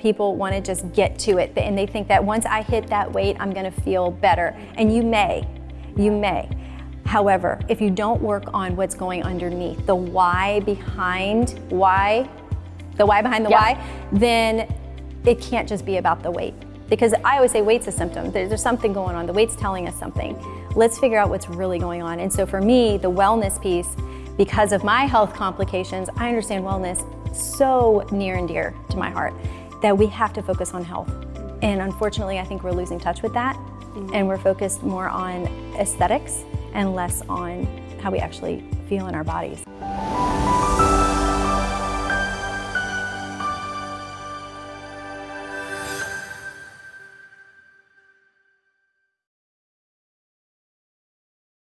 People want to just get to it and they think that once I hit that weight, I'm going to feel better. And you may, you may. However, if you don't work on what's going underneath, the why behind why, the why behind the Yeah. why, then it can't just be about the weight. Because I always say weight's a symptom. There's something going on. The weight's telling us something. Let's figure out what's really going on. And so for me, the wellness piece, because of my health complications, I understand wellness so near and dear to my heart that we have to focus on health. And unfortunately, I think we're losing touch with that. Mm-hmm. And we're focused more on aesthetics and less on how we actually feel in our bodies.